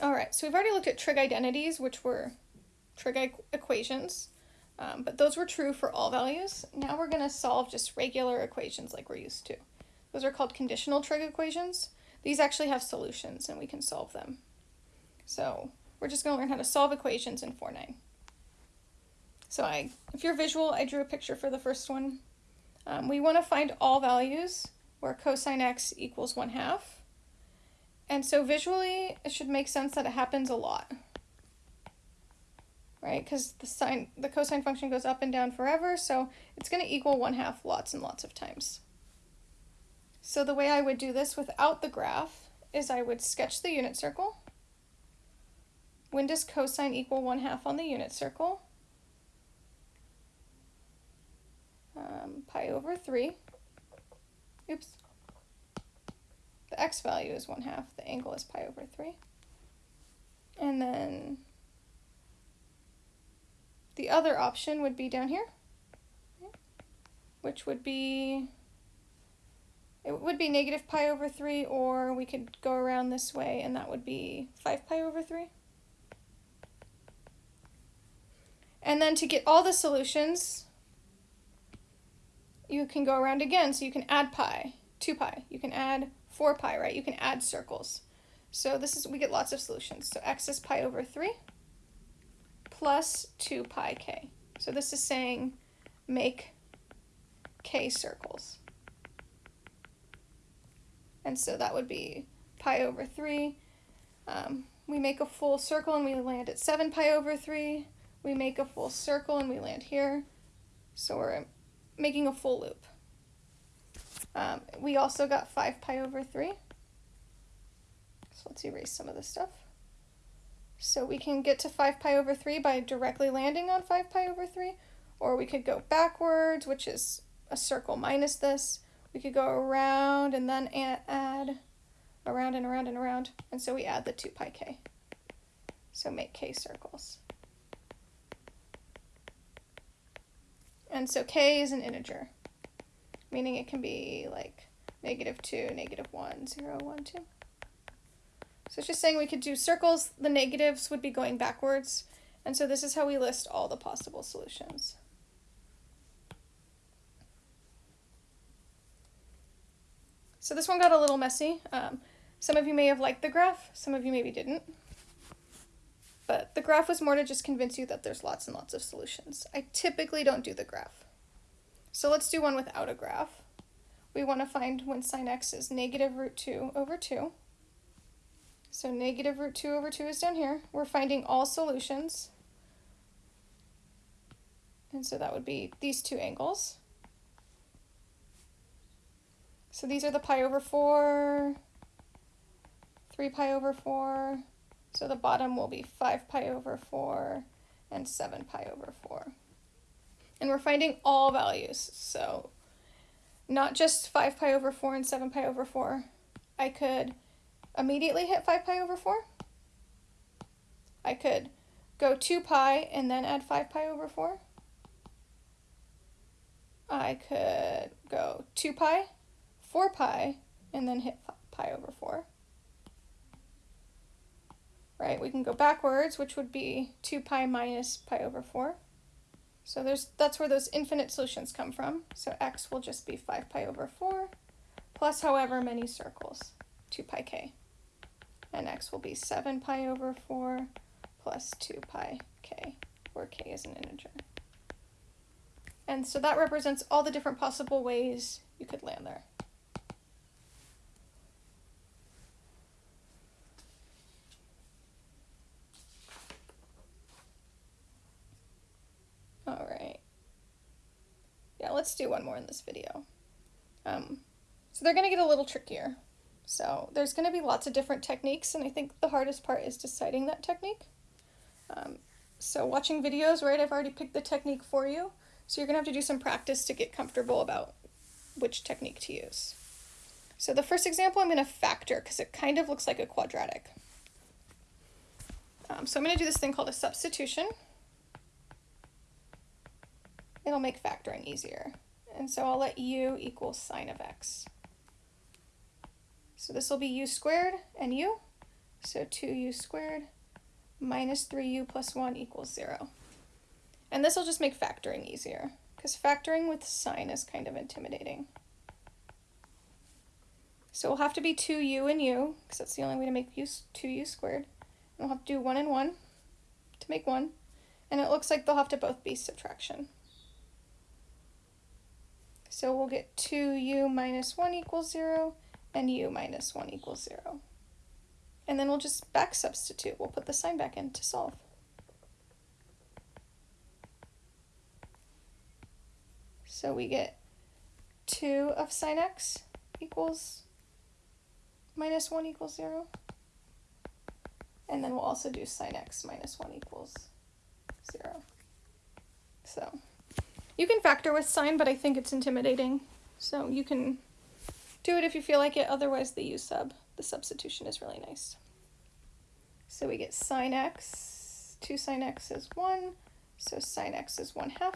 All right, so we've already looked at trig identities, which were trig equations, um, but those were true for all values. Now we're going to solve just regular equations like we're used to. Those are called conditional trig equations. These actually have solutions and we can solve them. So we're just going to learn how to solve equations in 4.9. So I, if you're visual, I drew a picture for the first one. Um, we want to find all values where cosine x equals 1 half. And so visually, it should make sense that it happens a lot. Right, because the sine, the cosine function goes up and down forever, so it's going to equal 1 half lots and lots of times. So the way I would do this without the graph is I would sketch the unit circle. When does cosine equal 1 half on the unit circle? Um, pi over 3. Oops. The x value is 1 half. The angle is pi over 3. And then the other option would be down here, which would be it would be negative pi over 3, or we could go around this way, and that would be 5 pi over 3. And then to get all the solutions, you can go around again, so you can add pi, 2 pi. You can add 4 pi, right? You can add circles. So this is, we get lots of solutions. So x is pi over 3 plus 2 pi k. So this is saying make k circles. And so that would be pi over 3. Um, we make a full circle and we land at 7 pi over 3. We make a full circle and we land here. So we're making a full loop. Um, we also got 5 pi over 3. So let's erase some of this stuff. So we can get to 5 pi over 3 by directly landing on 5 pi over 3, or we could go backwards, which is a circle minus this, we could go around and then add around and around and around. And so we add the 2 pi k. So make k circles. And so k is an integer, meaning it can be like negative 2, negative 1, 0, 1, 2. So it's just saying we could do circles, the negatives would be going backwards, and so this is how we list all the possible solutions. So this one got a little messy. Um, some of you may have liked the graph, some of you maybe didn't. But the graph was more to just convince you that there's lots and lots of solutions. I typically don't do the graph. So let's do one without a graph. We want to find when sine x is negative root 2 over 2. So negative root 2 over 2 is down here. We're finding all solutions. And so that would be these two angles. So these are the pi over 4, 3 pi over 4. So the bottom will be 5 pi over 4 and 7 pi over 4. And we're finding all values. So not just 5 pi over 4 and 7 pi over 4. I could immediately hit 5 pi over 4. I could go 2 pi and then add 5 pi over 4. I could go 2 pi 4 pi and then hit pi over 4. Right, we can go backwards, which would be 2 pi minus pi over 4. So there's that's where those infinite solutions come from. So x will just be 5 pi over 4 plus however many circles, 2 pi k. And x will be 7 pi over 4 plus 2 pi k, where k is an integer. And so that represents all the different possible ways you could land there. All right. Yeah, let's do one more in this video. Um, so they're going to get a little trickier. So there's going to be lots of different techniques, and I think the hardest part is deciding that technique. Um, so watching videos, right, I've already picked the technique for you. So you're going to have to do some practice to get comfortable about which technique to use. So the first example, I'm going to factor because it kind of looks like a quadratic. Um, so I'm going to do this thing called a substitution it'll make factoring easier. And so I'll let u equal sine of x. So this will be u squared and u. So 2u squared minus 3u plus 1 equals 0. And this will just make factoring easier, because factoring with sine is kind of intimidating. So we'll have to be 2u and u, because that's the only way to make u 2u squared. And we'll have to do 1 and 1 to make 1. And it looks like they'll have to both be subtraction. So we'll get 2u minus 1 equals 0, and u minus 1 equals 0. And then we'll just back substitute. We'll put the sine back in to solve. So we get 2 of sine x equals minus 1 equals 0. And then we'll also do sine x minus 1 equals 0. So you can factor with sine, but I think it's intimidating. So you can do it if you feel like it. Otherwise, the u sub, the substitution is really nice. So we get sine x, 2 sine x is 1, so sine x is 1 half.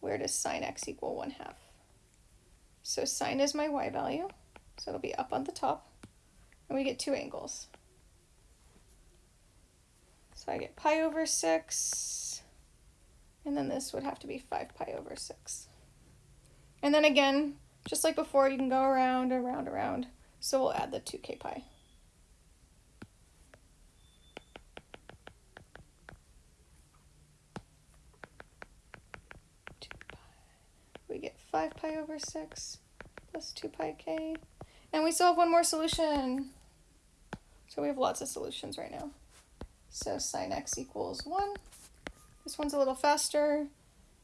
Where does sine x equal 1 half? So sine is my y value, so it'll be up on the top, and we get two angles. So I get pi over 6, and then this would have to be 5 pi over 6. And then again, just like before, you can go around, around, around. So we'll add the 2k pi. We get 5 pi over 6 plus 2 pi k. And we still have one more solution. So we have lots of solutions right now. So sine x equals 1. This one's a little faster.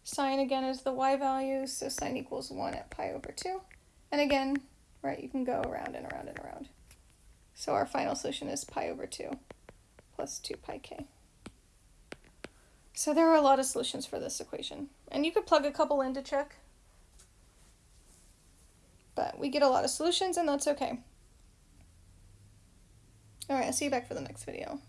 Sine again is the y value, so sine equals 1 at pi over 2. And again, right, you can go around and around and around. So our final solution is pi over 2 plus 2 pi k. So there are a lot of solutions for this equation. And you could plug a couple in to check. But we get a lot of solutions and that's okay. Alright, I'll see you back for the next video.